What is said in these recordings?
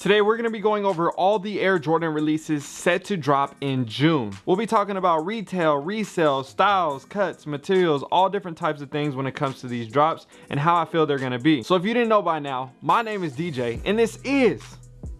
Today we're going to be going over all the Air Jordan releases set to drop in June. We'll be talking about retail, resale, styles, cuts, materials, all different types of things when it comes to these drops and how I feel they're going to be. So if you didn't know by now, my name is DJ and this is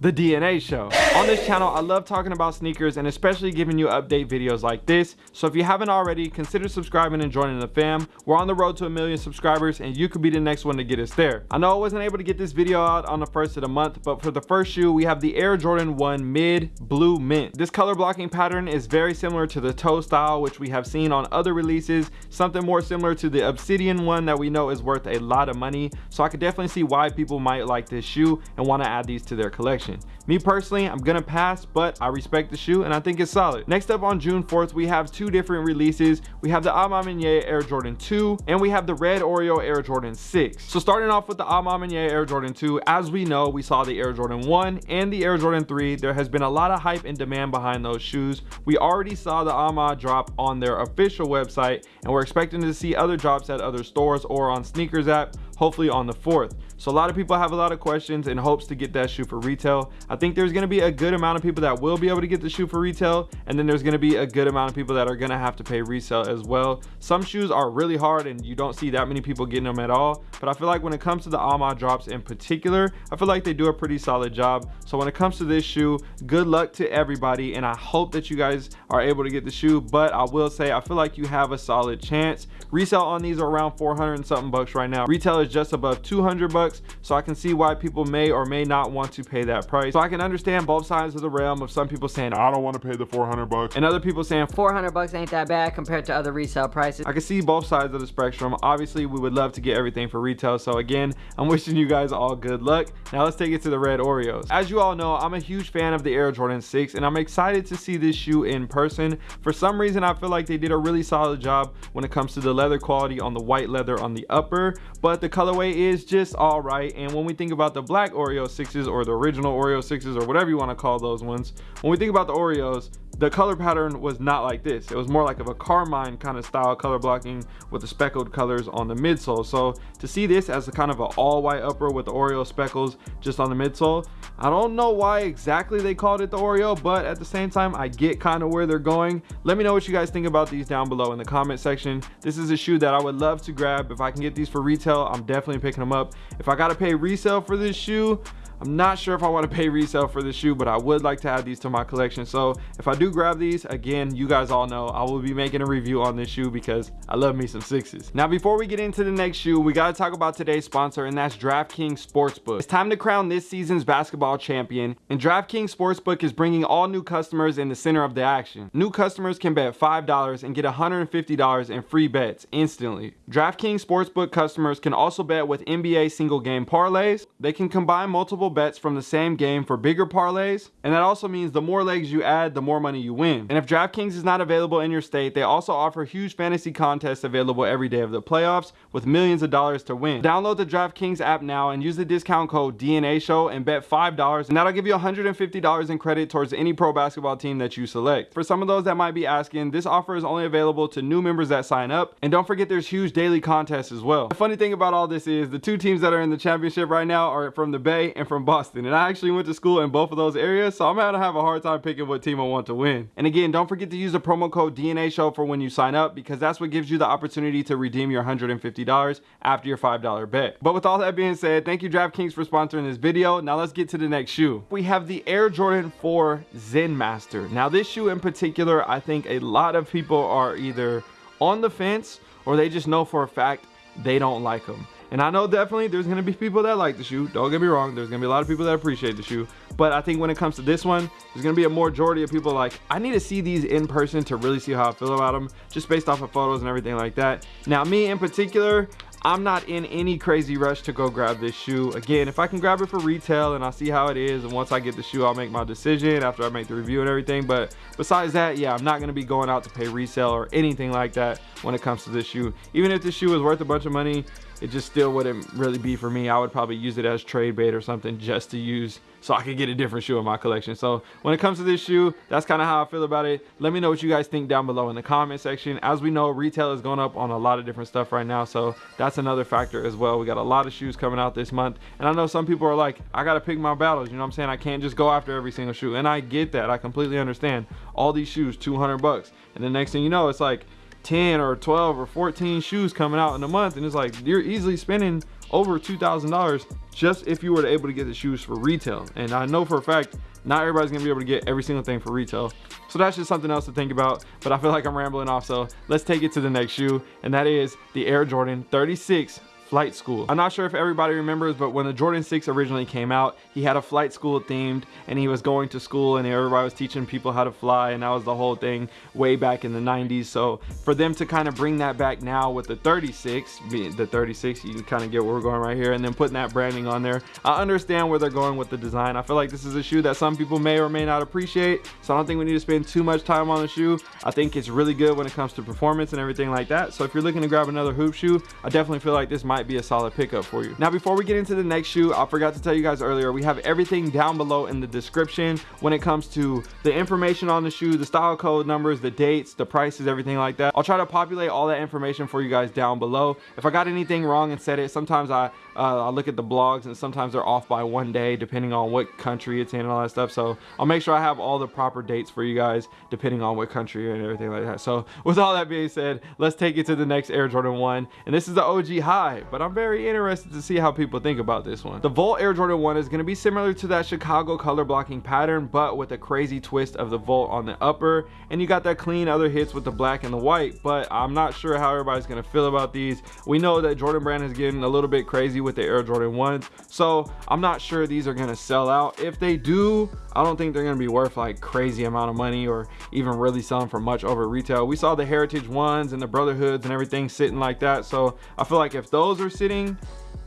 the DNA show. On this channel, I love talking about sneakers and especially giving you update videos like this. So if you haven't already, consider subscribing and joining the fam. We're on the road to a million subscribers and you could be the next one to get us there. I know I wasn't able to get this video out on the first of the month, but for the first shoe, we have the Air Jordan 1 Mid Blue Mint. This color blocking pattern is very similar to the toe style, which we have seen on other releases, something more similar to the Obsidian one that we know is worth a lot of money. So I could definitely see why people might like this shoe and want to add these to their collection Me personally, I'm gonna pass, but I respect the shoe and I think it's solid. Next up on June 4th, we have two different releases. We have the A Ma Maniére Air Jordan 2 and we have the Red Oreo Air Jordan 6. So starting off with the A Ma Maniére Air Jordan 2, as we know, we saw the Air Jordan 1 and the Air Jordan 3. There has been a lot of hype and demand behind those shoes. We already saw the A Ma drop on their official website and we're expecting to see other drops at other stores or on sneakers app hopefully on the 4th. So a lot of people have a lot of questions and hopes to get that shoe for retail. I think there's gonna be a good amount of people that will be able to get the shoe for retail and then there's gonna be a good amount of people that are gonna have to pay resale as well. Some shoes are really hard and you don't see that many people getting them at all. But I feel like when it comes to the A Ma drops in particular, I feel like they do a pretty solid job. So when it comes to this shoe, good luck to everybody and I hope that you guys are able to get the shoe. But I will say, I feel like you have a solid chance. Resale on these are around 400 and something bucks right now. Retail is just above 200 bucks so i can see why people may or may not want to pay that price. So i can understand both sides of the realm of some people saying i don't want to pay the 400 bucks and other people saying 400 bucks ain't that bad compared to other resale prices. I can see both sides of the spectrum. Obviously we would love to get everything for retail so again i'm wishing you guys all good luck. Now let's take it to the red oreos. As you all know i'm a huge fan of the air jordan 6 and i'm excited to see this shoe in person. For some reason i feel like they did a really solid job when it comes to the leather quality on the white leather on the upper but the colorway is just all right. And when we think about the black oreo 6s or the original oreo 6s or whatever you want to call those ones when we think about the oreos the color pattern was not like this. It was more like of a carmine kind of style color blocking with the speckled colors on the midsole. So to see this as a kind of an all white upper with the oreo speckles just on the midsole i don't know why exactly they called it the oreo but at the same time i get kind of where they're going. Let me know what you guys think about these down below in the comment section. This is a shoe that i would love to grab. If i can get these for retail i'm definitely picking them up. If i gotta pay resale for this shoe I'm not sure if I want to pay resale for this shoe, but I would like to add these to my collection. So if I do grab these, again, you guys all know I will be making a review on this shoe because I love me some sixes. Now, before we get into the next shoe, we got to talk about today's sponsor, and that's DraftKings Sportsbook. It's time to crown this season's basketball champion, and DraftKings Sportsbook is bringing all new customers in the center of the action. New customers can bet $5 and get $150 in free bets instantly. DraftKings Sportsbook customers can also bet with NBA single game parlays. They can combine multiple bets from the same game for bigger parlays. And that also means the more legs you add, the more money you win. And if DraftKings is not available in your state, they also offer huge fantasy contests available every day of the playoffs with millions of dollars to win. Download the DraftKings app now and use the discount code DNA Show and bet $5 and that'll give you $150 in credit towards any pro basketball team that you select. For some of those that might be asking, this offer is only available to new members that sign up. And don't forget there's huge daily contests as well. The funny thing about all this is the two teams that are in the championship right now are from the Bay and from from Boston and I actually went to school in both of those areas so I'm gonna have a hard time picking what team I want to win. And again, don't forget to use the promo code DNA show for when you sign up because that's what gives you the opportunity to redeem your $150 after your $5 bet. But with all that being said, thank you DraftKings for sponsoring this video. Now let's get to the next shoe. We have the Air Jordan 4 Zen Master. Now this shoe in particular, I think a lot of people are either on the fence or they just know for a fact they don't like them. And I know definitely there's to be people that like the shoe. Don't get me wrong. There's to be a lot of people that appreciate the shoe. But I think when it comes to this one, there's to be a majority of people like, I need to see these in person to really see how I feel about them. Just based off of photos and everything like that. Now, me in particular, I'm not in any crazy rush to go grab this shoe. Again, if I can grab it for retail and I'll see how it is, and once I get the shoe, I'll make my decision after I make the review and everything. But besides that, yeah, I'm not gonna be going out to pay resale or anything like that when it comes to this shoe. Even if this shoe is worth a bunch of money, it just still wouldn't really be for me. I would probably use it as trade bait or something just to use so I could get a different shoe in my collection. So when it comes to this shoe, that's kind of how I feel about it. Let me know what you guys think down below in the comment section. As we know, retail is going up on a lot of different stuff right now. So that's another factor as well. We got a lot of shoes coming out this month. And I know some people are like, I got to pick my battles. You know what I'm saying? I can't just go after every single shoe. And I get that. I completely understand. All these shoes, 200 bucks. And the next thing you know, it's like 10 or 12 or 14 shoes coming out in a month. And it's like, you're easily spending over $2,000 just if you were able to get the shoes for retail. And I know for a fact, not everybody's gonna be able to get every single thing for retail. So that's just something else to think about, but I feel like I'm rambling off. So let's take it to the next shoe and that is the Air Jordan 36 flight school. I'm not sure if everybody remembers, but when the Jordan 6 originally came out, he had a flight school themed and he was going to school and everybody was teaching people how to fly and that was the whole thing way back in the 90s. So for them to kind of bring that back now with the 36, the 36, you can kind of get where we're going right here and then putting that branding on there. I understand where they're going with the design. I feel like this is a shoe that some people may or may not appreciate. So I don't think we need to spend too much time on the shoe. I think it's really good when it comes to performance and everything like that. So if you're looking to grab another hoop shoe, I definitely feel like this might might be a solid pickup for you. Now, before we get into the next shoe, I forgot to tell you guys earlier, we have everything down below in the description when it comes to the information on the shoe, the style code numbers, the dates, the prices, everything like that. I'll try to populate all that information for you guys down below. If I got anything wrong and said it, sometimes I, uh, I look at the blogs and sometimes they're off by one day depending on what country it's in and all that stuff. So I'll make sure I have all the proper dates for you guys depending on what country and everything like that. So with all that being said, let's take it to the next Air Jordan 1. And this is the OG High but I'm very interested to see how people think about this one. The Volt Air Jordan 1 is going to be similar to that Chicago color blocking pattern, but with a crazy twist of the Volt on the upper, and you got that clean other hits with the black and the white, but I'm not sure how everybody's going to feel about these. We know that Jordan Brand is getting a little bit crazy with the Air Jordan 1s, so I'm not sure these are going to sell out. If they do, I don't think they're going to be worth like crazy amount of money or even really selling for much over retail. We saw the Heritage ones and the Brotherhoods and everything sitting like that, so I feel like if those are sitting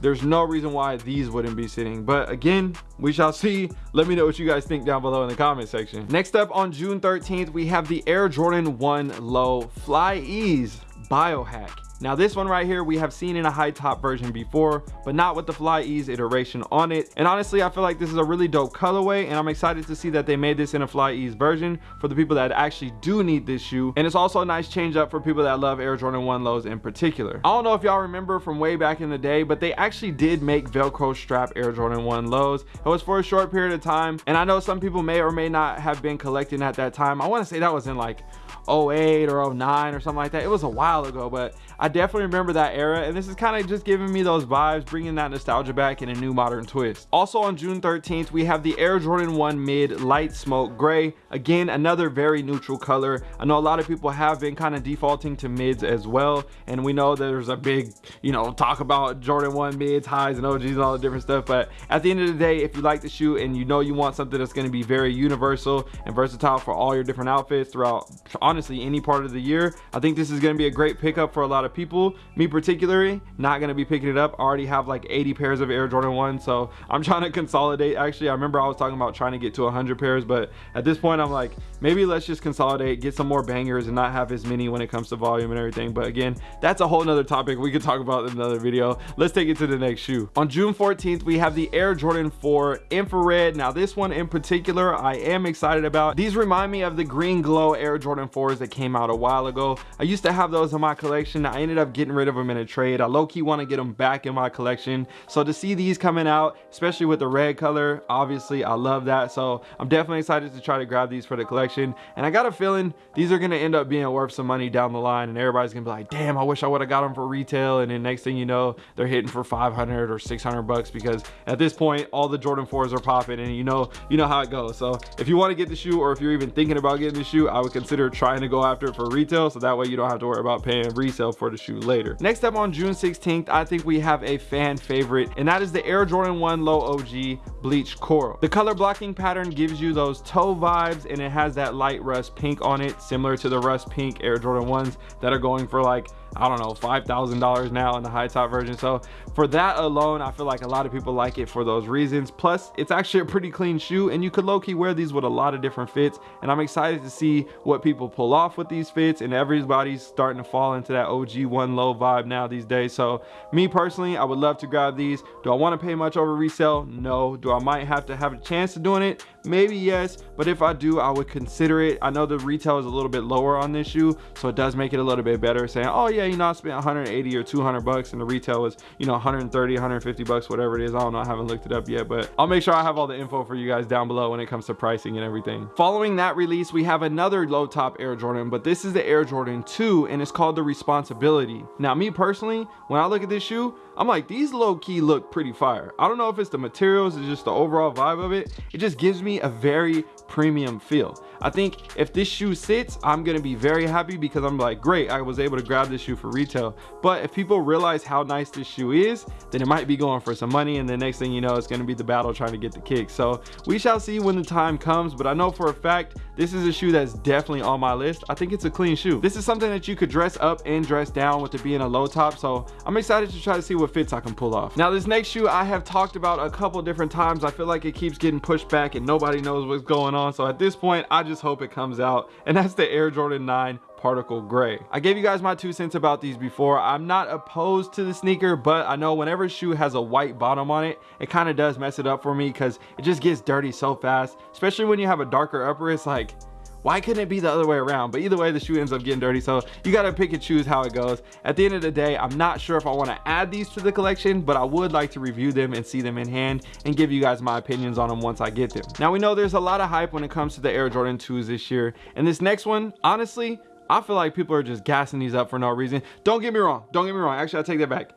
there's no reason why these wouldn't be sitting. But again we shall see. Let me know what you guys think down below in the comment section. Next up on june 13th we have the air jordan 1 low fly ease biohack now this one right here we have seen in a high top version before, but not with the Fly Ease iteration on it. And honestly, I feel like this is a really dope colorway and I'm excited to see that they made this in a Fly Ease version for the people that actually do need this shoe. And it's also a nice change up for people that love Air Jordan 1 lows in particular. I don't know if y'all remember from way back in the day, but they actually did make Velcro strap Air Jordan 1 lows. It was for a short period of time. And I know some people may or may not have been collecting at that time. I want to say that was in like 08 or 09 or something like that. It was a while ago, but I definitely remember that era. And this is kind of just giving me those vibes, bringing that nostalgia back in a new modern twist. Also on June 13th, we have the Air Jordan 1 Mid Light Smoke Gray. Again, another very neutral color. I know a lot of people have been kind of defaulting to mids as well. And we know there's a big, you know, talk about Jordan 1 mids, highs, and OGs and all the different stuff. But at the end of the day, if you like the shoe and you know you want something that's going to be very universal and versatile for all your different outfits throughout honestly any part of the year i think this is going to be a great pickup for a lot of people. Me particularly not going to be picking it up. I already have like 80 pairs of air jordan 1 so i'm trying to consolidate. Actually i remember i was talking about trying to get to 100 pairs but at this point i'm like maybe let's just consolidate get some more bangers and not have as many when it comes to volume and everything. But again that's a whole nother topic we could talk about in another video. Let's take it to the next shoe. On june 14th we have the air jordan 4 infrared. Now this one in particular i am excited about. These remind me of the green glow air jordan 4 4s that came out a while ago. I used to have those in my collection. I ended up getting rid of them in a trade. I low-key want to get them back in my collection. So to see these coming out, especially with the red color, obviously I love that. So I'm definitely excited to try to grab these for the collection. And I got a feeling these are going to end up being worth some money down the line. And everybody's going to be like, damn, I wish I would have got them for retail. And then next thing you know, they're hitting for 500 or 600 bucks because at this point, all the Jordan 4s are popping and you know, you know how it goes. So if you want to get the shoe or if you're even thinking about getting the shoe, I would consider trying trying to go after it for retail so that way you don't have to worry about paying resale for the shoe later next up on june 16th i think we have a fan favorite and that is the air jordan 1 low og bleach coral. The color blocking pattern gives you those toe vibes and it has that light rust pink on it, similar to the rust pink Air Jordan 1s that are going for like I don't know, $5,000 now in the high top version. So for that alone, I feel like a lot of people like it for those reasons. Plus, it's actually a pretty clean shoe and you could low-key wear these with a lot of different fits. And I'm excited to see what people pull off with these fits and everybody's starting to fall into that OG one low vibe now these days. So me personally, I would love to grab these. Do I want to pay much over resale? No. Do I might have to have a chance of doing it? Maybe yes, but if I do, I would consider it. I know the retail is a little bit lower on this shoe, so it does make it a little bit better saying, oh yeah, you know, I spent 180 or 200 bucks and the retail was, you know, 130, 150 bucks, whatever it is. I don't know, I haven't looked it up yet, but I'll make sure I have all the info for you guys down below when it comes to pricing and everything. Following that release, we have another low top Air Jordan, but this is the Air Jordan 2 and it's called the Responsibility. Now, me personally, when I look at this shoe, I'm like, these low key look pretty fire. I don't know if it's the materials, it's just the overall vibe of it. It just gives me a very premium feel. I think if this shoe sits, I'm gonna be very happy because I'm like, great, I was able to grab this shoe for retail. But if people realize how nice this shoe is, then it might be going for some money and the next thing you know, it's gonna be the battle trying to get the kick. So we shall see when the time comes, but I know for a fact, this is a shoe that's definitely on my list. I think it's a clean shoe. This is something that you could dress up and dress down with it being a low top. So I'm excited to try to see what fits I can pull off. Now this next shoe I have talked about a couple different times. I feel like it keeps getting pushed back and nobody knows what's going on. So at this point, I just hope it comes out. And that's the Air Jordan 9 particle gray i gave you guys my two cents about these before i'm not opposed to the sneaker but i know whenever a shoe has a white bottom on it it kind of does mess it up for me because it just gets dirty so fast especially when you have a darker upper it's like why couldn't it be the other way around? But either way, the shoe ends up getting dirty. So you got to pick and choose how it goes. At the end of the day, I'm not sure if I want to add these to the collection, but I would like to review them and see them in hand and give you guys my opinions on them once I get them. Now we know there's a lot of hype when it comes to the Air Jordan 2s this year. And this next one, honestly, I feel like people are just gassing these up for no reason. Don't get me wrong. Don't get me wrong. Actually, I take that back.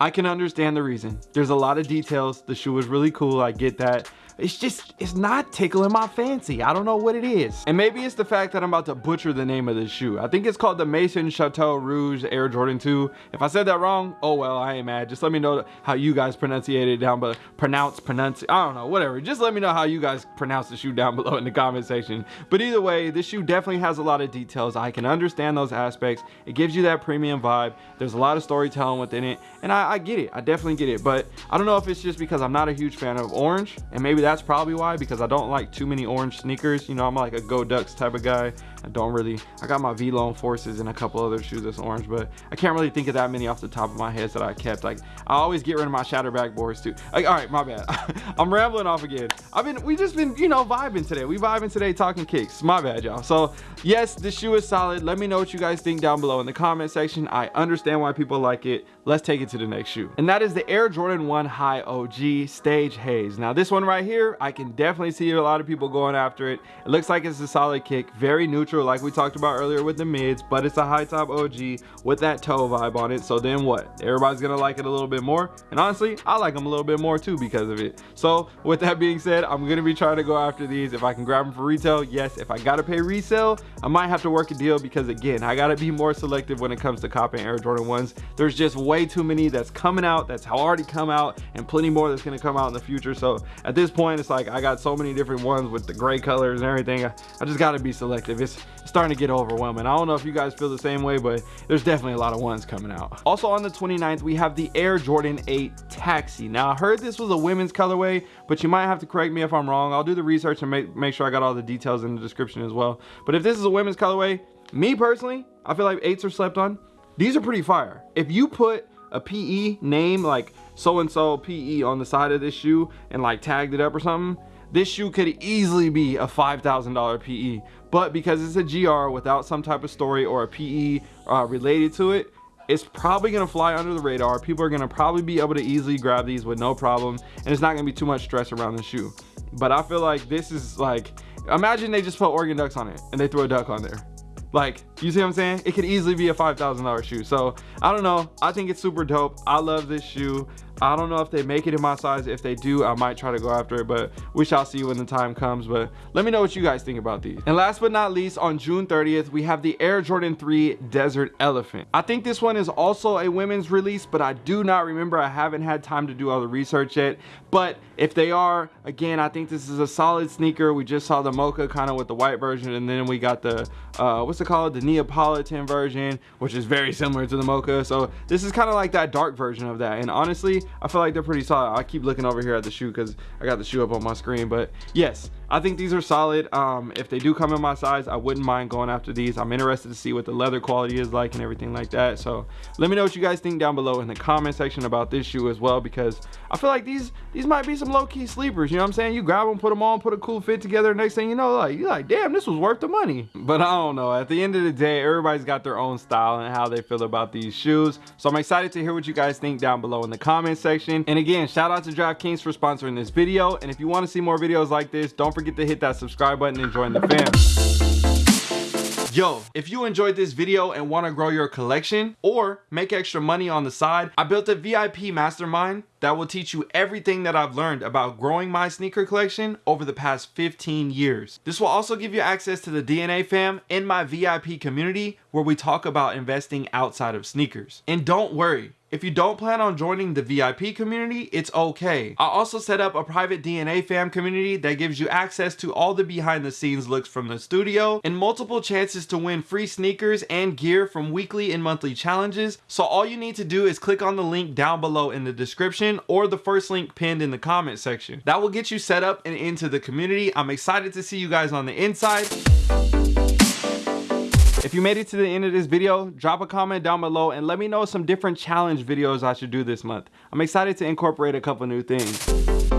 I can understand the reason. There's a lot of details. The shoe is really cool. I get that it's just it's not tickling my fancy. I don't know what it is. And maybe it's the fact that i'm about to butcher the name of this shoe. I think it's called the maison chateau rouge air jordan 2 if i said that wrong oh well i ain't mad. Just let me know how you guys pronunciate it down but pronounce pronounce i don't know whatever. Just let me know how you guys pronounce the shoe down below in the comment section. But either way this shoe definitely has a lot of details. I can understand those aspects. It gives you that premium vibe. There's a lot of storytelling within it. And I, I get it. I definitely get it. But i don't know if it's just because i'm not a huge fan of orange and maybe that's probably why because I don't like too many orange sneakers. You know, I'm like a Go Ducks type of guy. I don't really, I got my Vlone Forces and a couple other shoes that's orange, but I can't really think of that many off the top of my head that I kept. Like, I always get rid of my Shattered Backboards too. Like, all right, my bad. I'm rambling off again. I've been, we just been, you know, vibing today. We vibing today talking kicks. My bad, y'all. So, yes, this shoe is solid. Let me know what you guys think down below in the comment section. I understand why people like it. Let's take it to the next shoe. And that is the Air Jordan 1 High OG Stage Haze. Now, this one right here, I can definitely see a lot of people going after it. It looks like it's a solid kick. Very neutral, like we talked about earlier with the mids, but it's a high top OG with that toe vibe on it. So then what? Everybody's gonna like it a little bit more. And honestly, I like them a little bit more too because of it. So with that being said, I'm gonna be trying to go after these. If I can grab them for retail, yes. If I gotta pay resale, I might have to work a deal because again, I gotta be more selective when it comes to copying Air Jordan 1s. There's just way too many that's coming out, that's already come out, and plenty more that's gonna come out in the future. So at this point, it's like I got so many different ones with the gray colors and everything. I, I just gotta be selective. It's starting to get overwhelming. I don't know if you guys feel the same way, but there's definitely a lot of ones coming out. Also on the 29th, we have the Air Jordan 8 Taxi. Now I heard this was a women's colorway, but you might have to correct me if I'm wrong. I'll do the research and make, make sure I got all the details in the description as well. But if this is a women's colorway, me personally, I feel like eights are slept on. These are pretty fire. If you put a PE name like so-and-so PE on the side of this shoe and like tagged it up or something, this shoe could easily be a $5,000 PE. But because it's a GR without some type of story or a PE uh, related to it, it's probably gonna fly under the radar. People are gonna probably be able to easily grab these with no problem. And it's not gonna be too much stress around the shoe. But I feel like this is like, imagine they just put Oregon Ducks on it and they throw a duck on there. Like, You see what I'm saying? It could easily be a $5,000 shoe. So I don't know. I think it's super dope. I love this shoe. I don't know if they make it in my size. If they do, I might try to go after it, but we shall see when the time comes. But let me know what you guys think about these. And last but not least, on June 30th, we have the Air Jordan 3 Desert Elephant. I think this one is also a women's release, but I do not remember. I haven't had time to do all the research yet. But if they are, again, I think this is a solid sneaker. We just saw the Mocha kind of with the white version, and then we got the, uh, what's it called? The Neapolitan version, which is very similar to the Mocha. So this is kind of like that dark version of that. And honestly, I feel like they're pretty solid. I keep looking over here at the shoe because I got the shoe up on my screen. But yes, I think these are solid. Um, if they do come in my size, I wouldn't mind going after these. I'm interested to see what the leather quality is like and everything like that. So let me know what you guys think down below in the comment section about this shoe as well because I feel like these these might be some low-key sleepers. You know what I'm saying? You grab them, put them on, put a cool fit together. Next thing you know, like you're like, damn, this was worth the money. But I don't know. At the end of the day, everybody's got their own style and how they feel about these shoes. So I'm excited to hear what you guys think down below in the comment section. And again, shout out to DraftKings for sponsoring this video. And if you want to see more videos like this, don't forget to hit that subscribe button and join the fam. Yo, if you enjoyed this video and want to grow your collection or make extra money on the side, I built a VIP mastermind that will teach you everything that I've learned about growing my sneaker collection over the past 15 years. This will also give you access to the DNA fam in my VIP community where we talk about investing outside of sneakers. And don't worry, if you don't plan on joining the VIP community, it's okay. I also set up a private DNA fam community that gives you access to all the behind the scenes looks from the studio and multiple chances to win free sneakers and gear from weekly and monthly challenges. So all you need to do is click on the link down below in the description or the first link pinned in the comment section. That will get you set up and into the community. I'm excited to see you guys on the inside. If you made it to the end of this video, drop a comment down below and let me know some different challenge videos I should do this month. I'm excited to incorporate a couple new things.